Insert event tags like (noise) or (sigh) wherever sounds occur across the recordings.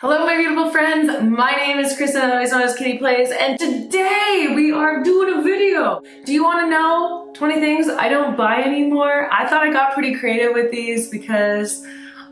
Hello my beautiful friends, my name is Kristen, otherwise known as Kitty Plays, and today we are doing a video. Do you want to know 20 things I don't buy anymore? I thought I got pretty creative with these because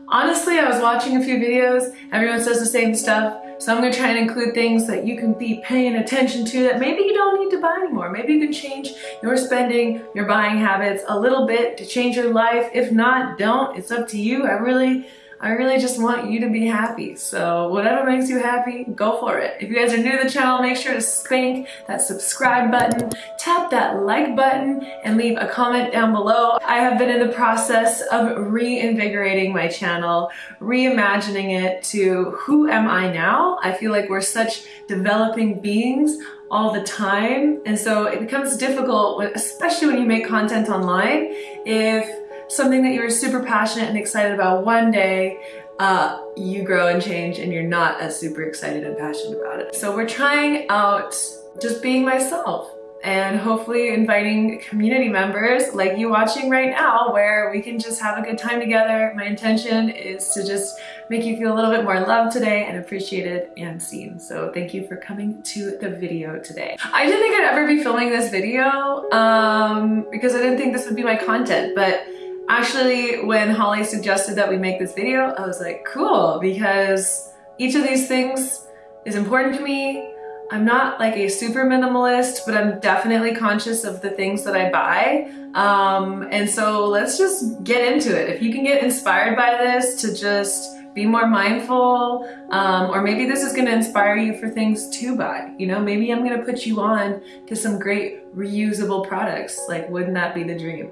honestly I was watching a few videos, everyone says the same stuff, so I'm going to try and include things that you can be paying attention to that maybe you don't need to buy anymore. Maybe you can change your spending, your buying habits a little bit to change your life. If not, don't. It's up to you. I really I really just want you to be happy. So whatever makes you happy, go for it. If you guys are new to the channel, make sure to spank that subscribe button, tap that like button, and leave a comment down below. I have been in the process of reinvigorating my channel, reimagining it to who am I now? I feel like we're such developing beings all the time. And so it becomes difficult, especially when you make content online, if something that you were super passionate and excited about one day, uh, you grow and change and you're not as super excited and passionate about it. So we're trying out just being myself and hopefully inviting community members like you watching right now where we can just have a good time together. My intention is to just make you feel a little bit more loved today and appreciated and seen. So thank you for coming to the video today. I didn't think I'd ever be filming this video um, because I didn't think this would be my content, but Actually, when Holly suggested that we make this video, I was like, cool, because each of these things is important to me. I'm not like a super minimalist, but I'm definitely conscious of the things that I buy. Um, and so let's just get into it. If you can get inspired by this to just be more mindful, um, or maybe this is gonna inspire you for things to buy. You know, maybe I'm gonna put you on to some great reusable products. Like, wouldn't that be the dream?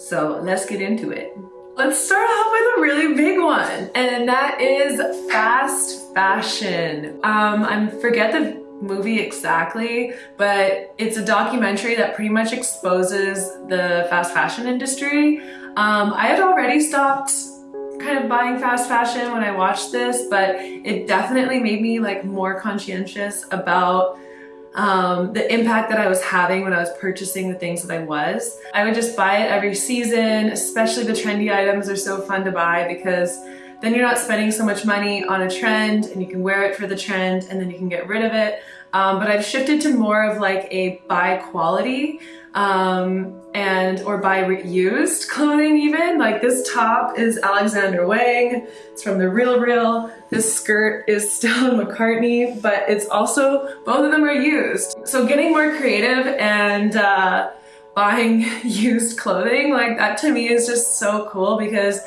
So let's get into it. Let's start off with a really big one, and that is fast fashion. Um, I forget the movie exactly, but it's a documentary that pretty much exposes the fast fashion industry. Um, I had already stopped kind of buying fast fashion when I watched this, but it definitely made me like more conscientious about um, the impact that I was having when I was purchasing the things that I was. I would just buy it every season, especially the trendy items are so fun to buy because then you're not spending so much money on a trend and you can wear it for the trend and then you can get rid of it. Um, but I've shifted to more of like a buy quality um, and or buy reused clothing even. Like this top is Alexander Wang. It's from the Real Real. This skirt is (laughs) Stella McCartney, but it's also, both of them are used. So getting more creative and uh, buying (laughs) used clothing, like that to me is just so cool because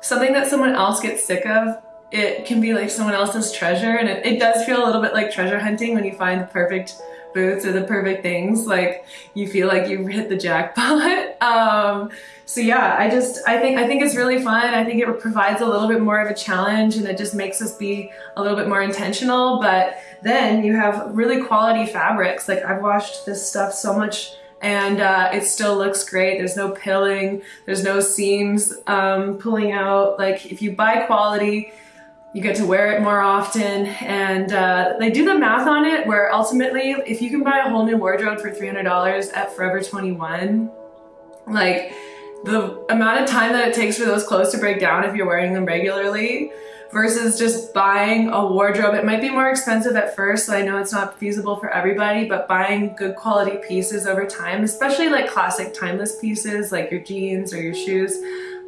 something that someone else gets sick of it can be like someone else's treasure and it, it does feel a little bit like treasure hunting when you find the perfect boots are the perfect things. Like you feel like you've hit the jackpot. (laughs) Um, so yeah I just I think I think it's really fun. I think it provides a little bit more of a challenge and it just makes us be a little bit more intentional. But then you have really quality fabrics. Like I've washed this stuff so much and uh, it still looks great. There's no pilling, there's no seams um, pulling out. Like if you buy quality, you get to wear it more often and uh, they do the math on it where ultimately if you can buy a whole new wardrobe for $300 at Forever 21 like the amount of time that it takes for those clothes to break down if you're wearing them regularly versus just buying a wardrobe. It might be more expensive at first, so I know it's not feasible for everybody, but buying good quality pieces over time, especially like classic timeless pieces like your jeans or your shoes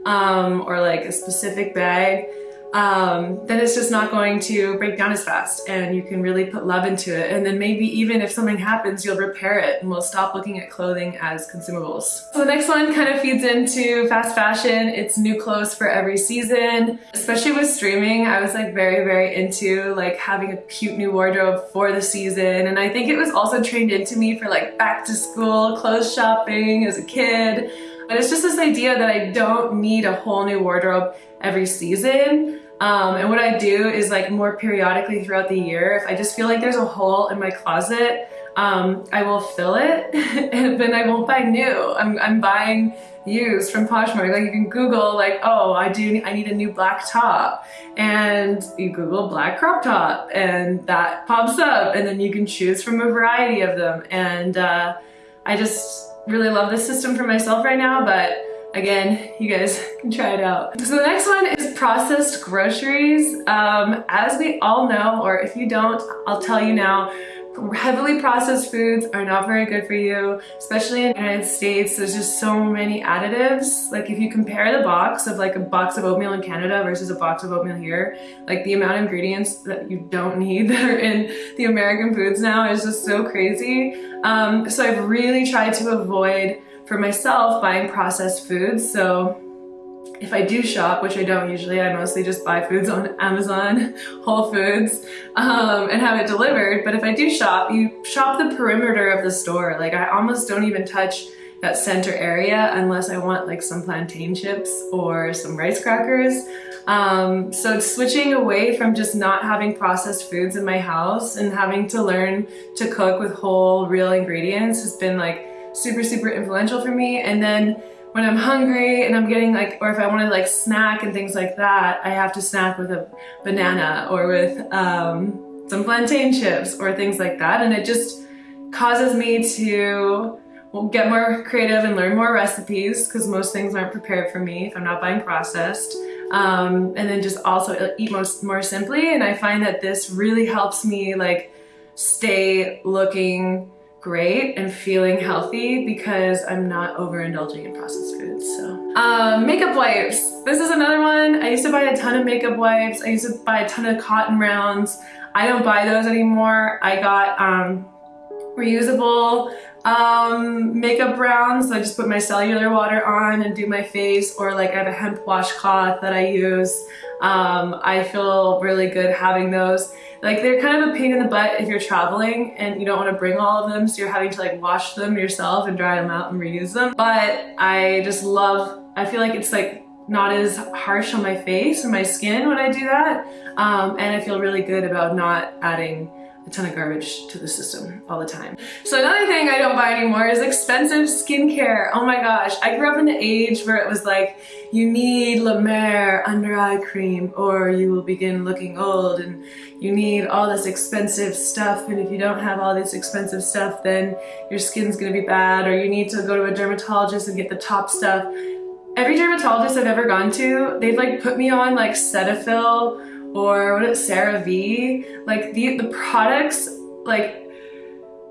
um, or like a specific bag, um, then it's just not going to break down as fast and you can really put love into it. And then maybe even if something happens, you'll repair it and we'll stop looking at clothing as consumables. So the next one kind of feeds into fast fashion. It's new clothes for every season. Especially with streaming, I was like very, very into like having a cute new wardrobe for the season. And I think it was also trained into me for like back to school clothes shopping as a kid. But it's just this idea that I don't need a whole new wardrobe every season. Um, and what I do is like more periodically throughout the year, if I just feel like there's a hole in my closet, um, I will fill it (laughs) and then I won't buy new. I'm, I'm buying used from Poshmark. Like you can Google like, oh, I do, I need a new black top. And you Google black crop top and that pops up and then you can choose from a variety of them. And uh, I just really love this system for myself right now, but again, you guys can try it out. So the next one is processed groceries. Um, as we all know, or if you don't, I'll tell you now, heavily processed foods are not very good for you, especially in the United States. There's just so many additives. Like if you compare the box of like a box of oatmeal in Canada versus a box of oatmeal here, like the amount of ingredients that you don't (laughs) need that are in the American foods now is just so crazy. Um, so I've really tried to avoid for myself buying processed foods. So if I do shop, which I don't usually, I mostly just buy foods on (laughs) Amazon, Whole Foods, um, and have it delivered. But if I do shop, you shop the perimeter of the store. Like I almost don't even touch that center area unless I want like some plantain chips or some rice crackers. Um, so switching away from just not having processed foods in my house and having to learn to cook with whole real ingredients has been like super, super influential for me. And then when I'm hungry and I'm getting like, or if I want to like snack and things like that, I have to snack with a banana or with um, some plantain chips or things like that. And it just causes me to get more creative and learn more recipes because most things aren't prepared for me if I'm not buying processed. Um, and then just also eat most more simply. And I find that this really helps me like stay looking great and feeling healthy because I'm not overindulging in processed foods. So, um, makeup wipes. This is another one. I used to buy a ton of makeup wipes. I used to buy a ton of cotton rounds. I don't buy those anymore. I got um, reusable um, makeup rounds. So I just put my micellar water on and do my face or like I have a hemp washcloth that I use. Um, I feel really good having those. Like they're kind of a pain in the butt if you're traveling and you don't want to bring all of them so you're having to like wash them yourself and dry them out and reuse them. But I just love, I feel like it's like not as harsh on my face or my skin when I do that. Um, and I feel really good about not adding a ton of garbage to the system all the time. So another thing I don't buy anymore is expensive skincare. Oh my gosh, I grew up in the age where it was like, you need La Mer under eye cream or you will begin looking old and you need all this expensive stuff and if you don't have all this expensive stuff then your skin's gonna be bad or you need to go to a dermatologist and get the top stuff. Every dermatologist I've ever gone to, they've like put me on like Cetaphil or what is CeraVe like the, the products, like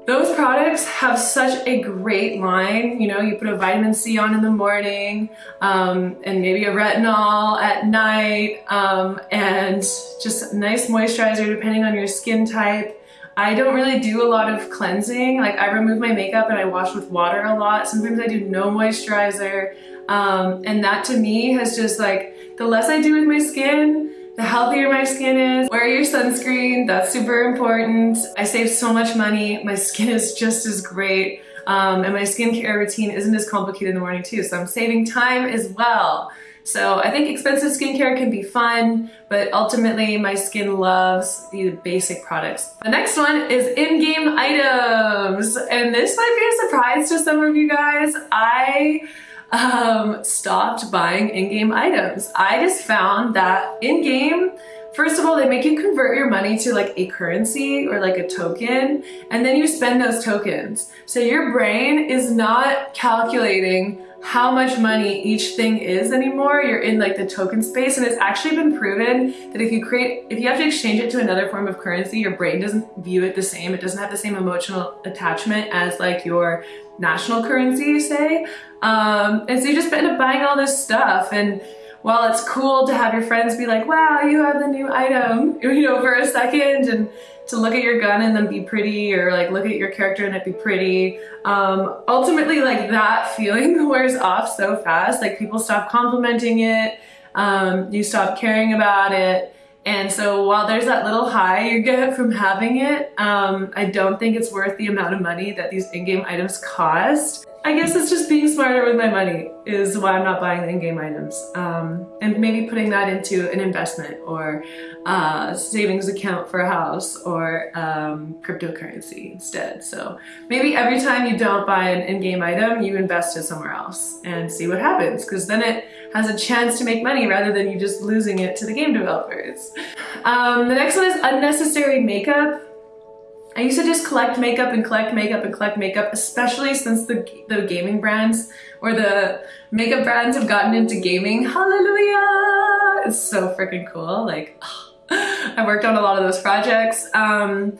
those products have such a great line. You know, you put a vitamin C on in the morning um, and maybe a retinol at night um, and just nice moisturizer depending on your skin type. I don't really do a lot of cleansing. Like I remove my makeup and I wash with water a lot. Sometimes I do no moisturizer. Um, and that to me has just like, the less I do with my skin, the healthier my skin is. Wear your sunscreen, that's super important. I save so much money. My (laughs) skin is just as great. Um, and my skincare routine isn't as complicated in the morning too, so I'm saving time as well. So I think expensive skincare can be fun, but ultimately my skin loves the basic products. The next one is in-game items. And this might be a surprise to some of you guys. I um, stopped buying in-game items. I just found that in-game, first of all, they make you convert your money to like a currency or like a token, and then you spend those tokens. So your brain is not calculating how much money each thing is anymore. You're in like the token space and it's actually been proven that if you create, if you have to exchange it to another form of currency, your brain doesn't view it the same. It doesn't have the same emotional attachment as like your national currency, say. Um, and so you just end up buying all this stuff and while it's cool to have your friends be like, wow, you have the new item, (laughs) you know, for a second and to look at your gun and then be pretty or like look at your character and it be pretty. Um, ultimately like that (laughs) feeling (laughs) wears off so fast. Like people stop complimenting it. Um, you stop caring about it. And so while there's that little high you get from having it, um, I don't think it's worth the amount of money that these in-game items cost. I guess it's just being smarter with my money is why I'm not buying the in-game items. Um, and maybe putting that into an investment or uh, savings account for a house or um, cryptocurrency instead. So maybe every time you don't buy an in-game item, you invest it somewhere else and see what happens because then it has a chance to make money rather than you just losing it to the game developers. Um, the next one is unnecessary makeup. I used to just collect makeup and collect makeup and collect makeup, especially since the, the gaming brands or the makeup brands have gotten into gaming. Hallelujah! It's so freaking cool. Like, (sighs) I worked on a lot of those projects. Um,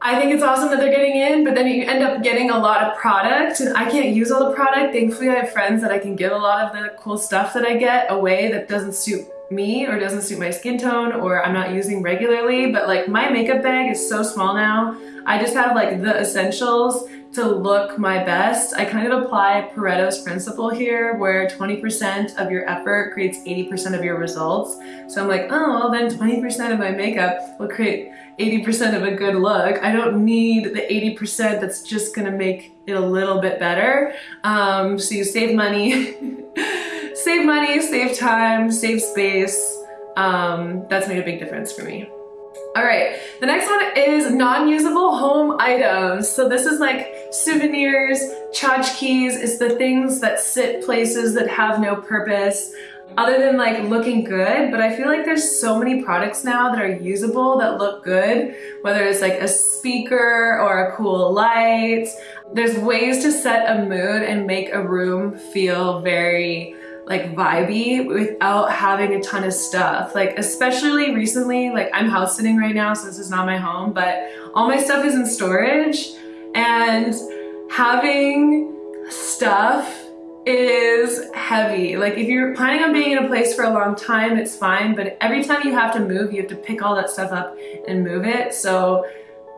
I think it's awesome that they're getting in, but then you end up getting a lot of product and I can't use all the product. Thankfully, I have friends that I can give a lot of the cool stuff that I get away that doesn't suit me or doesn't suit my skin tone or I'm not using regularly. But like my makeup bag is so small now. I just have like the essentials to look my best. I kind of apply Pareto's principle here where 20% of your effort creates 80% of your results. So I'm like, oh, well then 20% of my makeup will create 80% of a good look. I don't need the 80% that's just gonna make it a little bit better. Um, so you save money, (laughs) save money, save time, save space. Um, that's made a big difference for me. All right, the next one is non-usable home items. So this is like souvenirs, tchotchkes, it's the things that sit places that have no purpose other than like looking good, but I feel like there's so many products now that are usable that look good, whether it's like a speaker or a cool light. There's ways to set a mood and make a room feel very like vibey without having a ton of stuff. Like especially recently, like I'm house sitting right now, so this is not my home, but all my stuff is in storage and having stuff is heavy. Like if you're planning on being in a place for a long time, it's fine, but every time you have to move, you have to pick all that stuff up and move it. So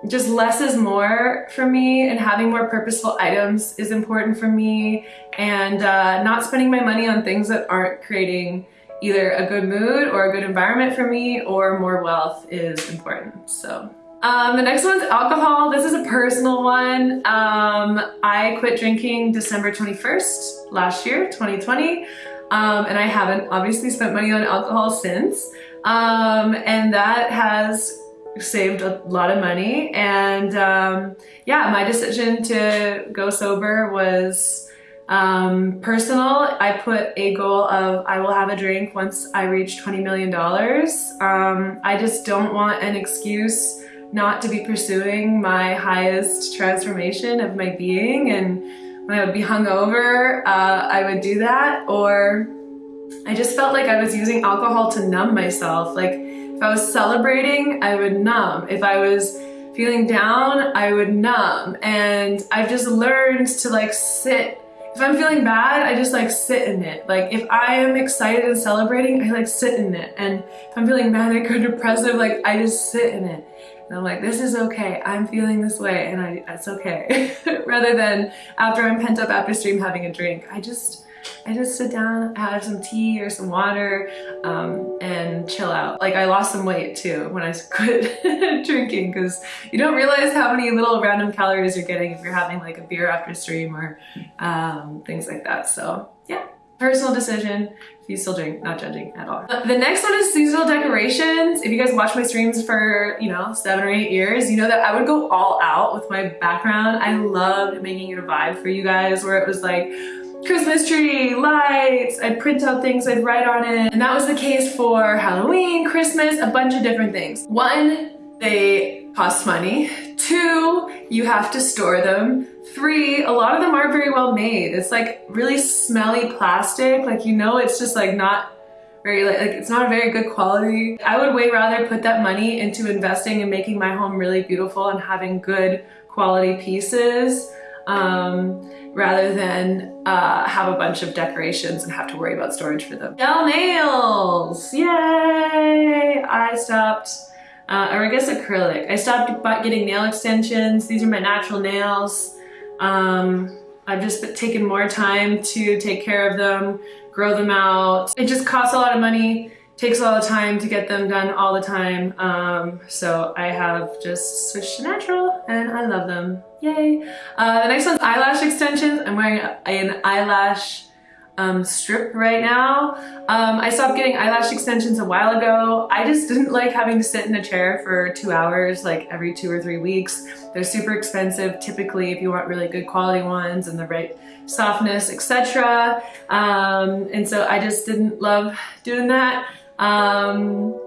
just less is more for me and having more purposeful items is important for me and uh, not spending my money on things that aren't creating either a good mood or a good environment for me or more wealth is important. So um, the next one's alcohol. This is a personal one. Um, I quit drinking December 21st last year, 2020. Um, and I haven't obviously spent money on alcohol since. Um, and that has saved a lot of money. And um, yeah, my decision to go sober was um, personal, I put a goal of I will have a drink once I reach $20 million. Um, I just don't want an excuse not to be pursuing my highest transformation of my being and when I would be hungover, uh, I would do that or I just felt like I was using alcohol to numb myself. Like if I was celebrating, I would numb. If I was feeling down, I would numb. And I've just learned to like sit if I'm feeling bad, I just like sit in it. Like if I am excited and celebrating, I like sit in it. And if I'm feeling manic or depressive, like I just sit in it. And I'm like, this is okay. I'm feeling this way and I, it's okay. (laughs) Rather than after I'm pent up after stream having a drink, I just, I just sit down, have some tea or some water, um, and chill out. Like I lost some weight too when I (laughs) quit drinking because you don't realize how many little random calories you're getting if you're having like a beer after stream or um, things like that. So yeah, personal decision you still drink, not judging at all. Uh, the next one is seasonal decorations. If you guys watch my streams for, you know, seven or eight years, you know that I would go all out with my background. I loved making it a vibe for you guys where it was like, Christmas tree, lights, I'd print out things, I'd write on it. And that was the case for Halloween, Christmas, a bunch of different things. One, they cost money. Two, you have to store them. Three, a lot of them aren't very well made. It's like really smelly plastic. Like, you know, it's just like not very, like, it's not a very good quality. I would way rather put that money into investing and making my home really beautiful and having good quality pieces um, rather than uh, have a bunch of decorations and have to worry about storage for them. Gel nails! Yay! I stopped uh, or I guess acrylic. I stopped getting nail extensions. These are my natural nails. Um, I've just taken more time to take care of them, grow them out. It just costs a lot of money, takes a lot of time to get them done all the time. Um, so I have just switched to natural and I love them. Yay. Uh, the next one's eyelash extensions. I'm wearing an eyelash um, strip right now. Um, I stopped getting eyelash extensions a while ago. I just (laughs) didn't like having to sit in a chair for two hours like every two or three weeks. They're super expensive typically if you want really good quality ones and the right softness, etc. Um, and so I just didn't love doing that. Um,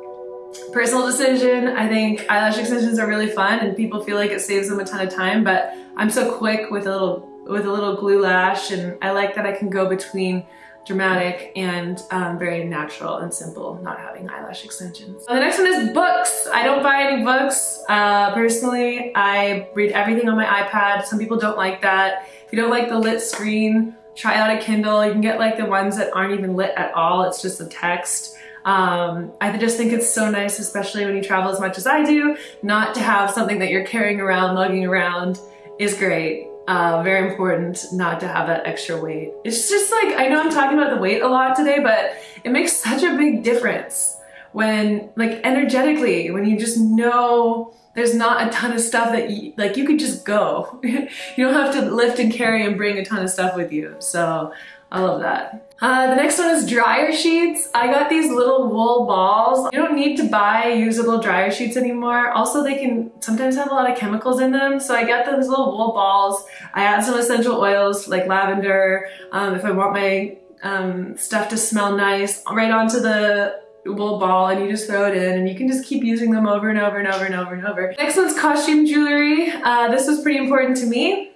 personal decision. I think eyelash extensions are really fun and people feel like it saves them a ton of time, but I'm so quick with a little with a little glue lash and I like that I can go between dramatic and um, very natural and simple, not having eyelash extensions. the next one is books. I don't buy any books. Uh, personally, I read everything on my iPad. Some people don't like that. If you don't like the lit screen, try out a Kindle. You can get like the ones that aren't even lit at all. It's just the text. Um, I just think it's so nice, especially when you travel as much as I do, not to have something that you're carrying around, lugging around is great. Uh, very important not to have that extra weight. It's just like, I know I'm talking about the weight a lot today, but it makes (laughs) such a big difference when, like energetically, when you just know there's not a ton of stuff that you, like you could just go. (laughs) you don't have to lift and carry and bring a ton of stuff with you. So I love that. Uh, the next one is dryer sheets. I got these little wool balls. You don't need to buy usable dryer sheets anymore. Also, they can sometimes have a lot of chemicals in them. So I got those little wool balls. I add some essential oils like lavender. Um, if I want my um, stuff to smell nice, right onto the wool ball and you just throw it in and you can just keep using them over and over and over and over and over. Next one's costume jewelry. Uh, this was pretty important to me.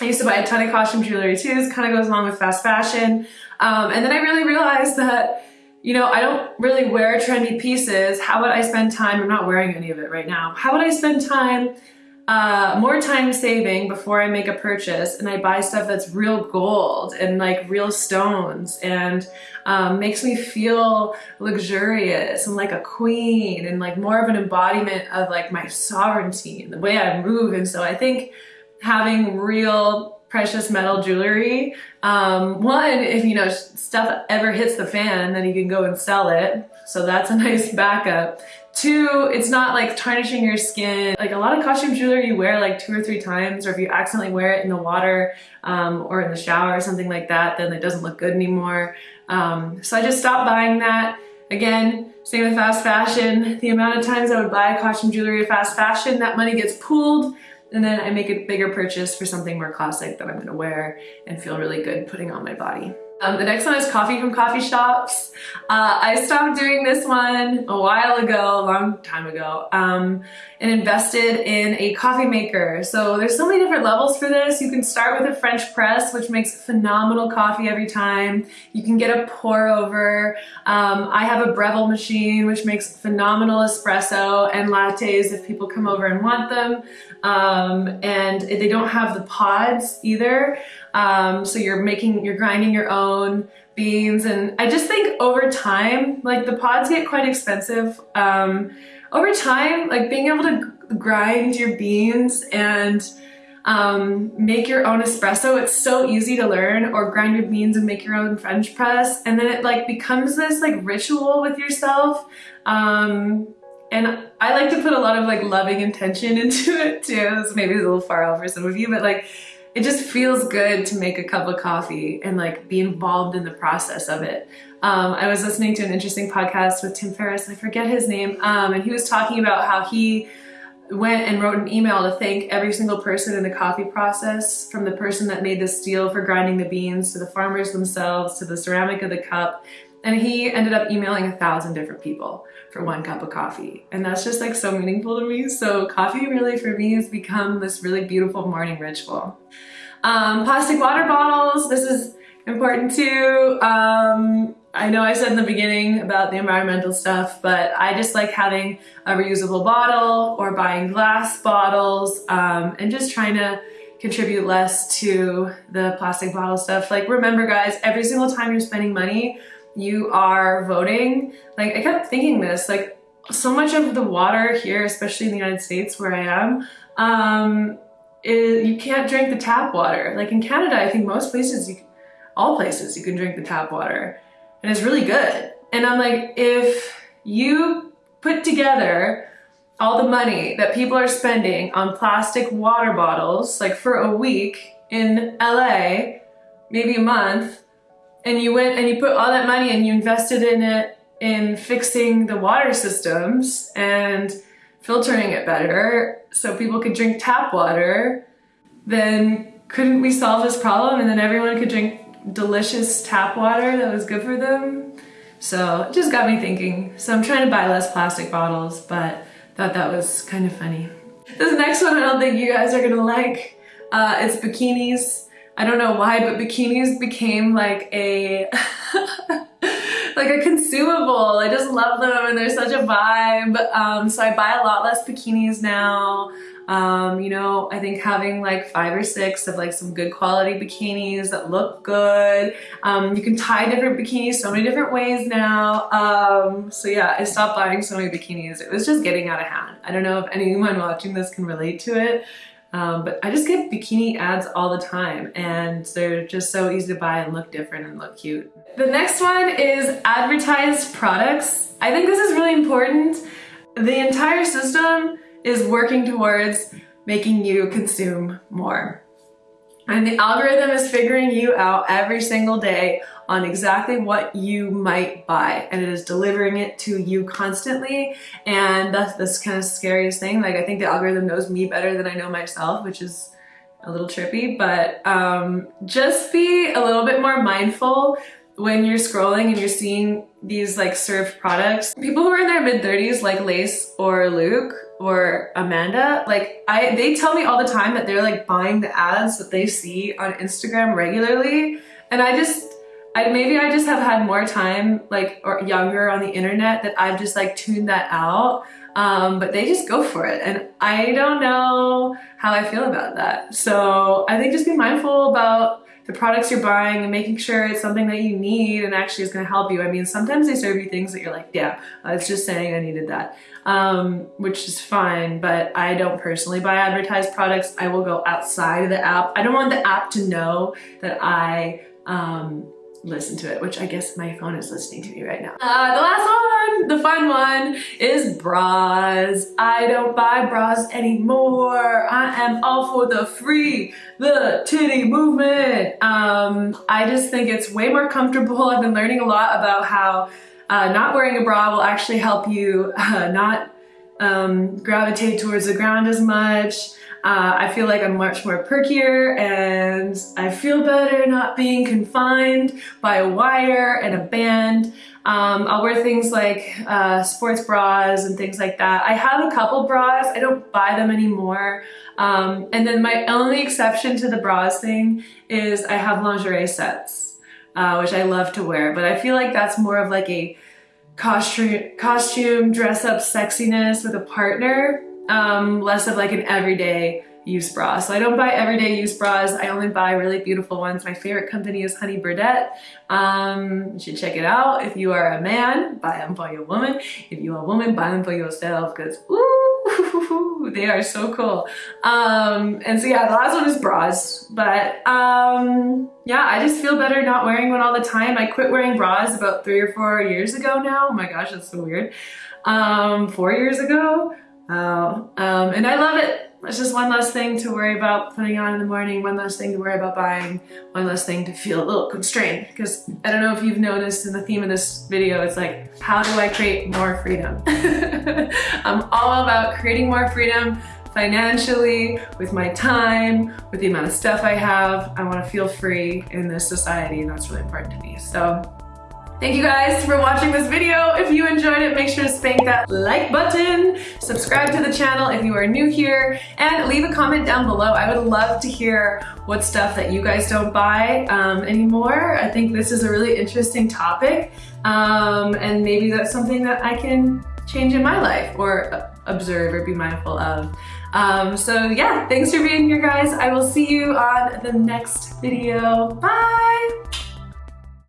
I used to buy a ton of costume jewelry too. This kind of goes along with fast fashion. Um, and then I really realized that, you know, I don't really wear trendy pieces. How would I spend time? I'm not wearing any of it right now. How would I spend time, uh, more time saving before I make a purchase and I buy stuff that's real gold and like real stones and um, makes me feel luxurious and like a queen and like more of an embodiment of like my sovereignty and the way I move. And so I think having real precious metal jewelry. Um, one, if you know stuff ever hits the fan, then you can go and sell it. So that's a (laughs) nice backup. Two, it's not like tarnishing your skin. Like a lot of costume jewelry you wear like two or three times, or if you accidentally wear it in the water um, or in the shower or something like that, then it doesn't look good anymore. Um, so I just stopped buying that. Again, same with fast fashion. The amount of times I would buy costume jewelry fast fashion, that money gets pooled and then I make a bigger purchase for something more classic that I'm gonna wear and feel really good putting on my body. Um, the next one is coffee from coffee shops. Uh, I stopped doing this one a while ago, a long time ago, um, and invested in a coffee maker. So there's so many different levels for this. You can start with a French press, which makes phenomenal coffee every time. You can get a pour over. Um, I have a Breville machine, which makes phenomenal espresso and lattes if people come over and want them. Um, and they don't have the pods either. Um, so you're making, you're grinding your own beans. And I just think over time, like the pods get quite expensive. Um, over time, like being able to grind your beans and um, make your own espresso. It's so easy to learn or grind your beans and make your own French press. And then it like becomes this like ritual with yourself. Um, and I like to put a lot of like loving intention (laughs) into it too. This maybe it's a little far off for some of you, but like it just feels good to make a cup of coffee and like be involved in the process of it. Um, I was listening to an interesting podcast with Tim Ferriss, I forget his name, um, and he was talking about how he went and wrote an email to thank every single person in the coffee process, from the person that made the steel for grinding the beans, to the farmers themselves, to the ceramic of the cup, and he ended up emailing a thousand different people for one cup of coffee. And that's just like so meaningful to me. So coffee really for me has become this really beautiful morning ritual. Um, plastic water bottles, this is important too. Um, I know I said in the beginning about the environmental stuff, but I just like having a reusable bottle or buying glass bottles um, and just trying to contribute less to the plastic bottle stuff. Like remember guys, every single time you're spending money, you are voting, like I kept thinking this, like so much of the water here, especially in the United States where I am, um, is, you can't drink the tap water. Like in Canada, I think most places, you, all places, you can drink the tap water and it's really good. And I'm like, if you put together all the money that people are spending on plastic water bottles, like for a week in LA, maybe a month, and you went and you put all that money and you invested in it in fixing the water systems and filtering it better so people could drink tap water, then couldn't we solve this problem and then everyone could drink delicious tap water that was good for them? So it just got me thinking. So I'm trying to buy less plastic bottles, but thought that was kind of funny. This next one I don't think you guys are gonna like. Uh, it's bikinis. I don't know why, but bikinis became like a (laughs) like a consumable. I just love them and they're such a vibe. Um, so I buy a lot less bikinis now. Um, you know, I think having like five or six of like some good quality bikinis that look good. Um, you can tie different bikinis so many different ways now. Um, so yeah, I stopped buying so many bikinis. It was just getting out of hand. I don't know if anyone watching this can relate to it. Um, but I just get bikini ads all the time and they're just so easy to buy and look different and look cute. The next one is advertised products. I think this is really important. The entire system is working towards making you consume more. And the algorithm is figuring you out every single day on exactly what you might buy and it is delivering it to you constantly and that's this kind of scariest thing like I think the algorithm knows me better than I know myself which is a little trippy but um, just be a little bit more mindful when you're scrolling and you're seeing these like served products people who are in their mid 30s like Lace or Luke or Amanda, like I they tell me all the time that they're like buying the ads that they see on Instagram regularly. And I just I maybe I just have had more time like or younger on the internet that I've just like tuned that out. Um, but they just go for it. And I don't know how I feel about that. So I think just be mindful about the products you're buying and making sure it's something that you need and actually is going to help you. I mean, sometimes they serve you things that you're like, yeah, I was just saying I needed that, um, which is fine, but I don't personally buy advertised products. I will go outside of the app. I don't want the app to know that I um, listen to it, which I guess my phone is listening to me right now. Uh, the last one, the fun one, is bras. I don't buy bras anymore. I am all for the free, the titty movement. Um, I just think it's way more comfortable. I've been learning a lot about how uh, not wearing a bra will actually help you uh, not um, gravitate towards the ground as much. Uh, I feel like I'm much more perkier and I feel better not being confined by a wire and a band. Um, I'll wear things like uh, sports bras and things like that. I have a couple bras. I don't buy them anymore. Um, and then my only exception to the bras thing is I have lingerie sets, uh, which I love to wear. But I feel like that's more of like a costume, costume dress up sexiness with a partner um, less of like an everyday use bra. So I don't buy everyday use bras. I only buy really beautiful ones. My favorite company is Honey Birdette. Um, you should check it out. If you are a man, buy them for your woman. If you're a woman, buy them for yourself because ooh, (laughs) they are so cool. Um, and so yeah, the last one is bras. But um, yeah, I just feel better not wearing one all the time. I quit wearing bras about three or four years ago now. Oh my gosh, that's so weird. Um, four years ago. Oh, um, and I love it. It's just one less thing to worry about putting on in the morning, one less thing to worry about buying, one less thing to feel a little constrained. Because I don't know if you've noticed in the theme of this video, it's like, how do I create more freedom? (laughs) I'm all about creating more freedom financially, with my time, with the amount of stuff I have. I want to feel free in this society and that's really important to me. So Thank you guys for watching this video. If you enjoyed it, make sure to spank that like button, subscribe to the channel if you are new here, and leave a comment down below. I would love to hear what stuff that you guys don't buy um, anymore. I think this is a really interesting topic, um, and maybe that's something that I can change in my life or observe or be mindful of. Um, so yeah, thanks for being here guys. I will see you on the next video. Bye!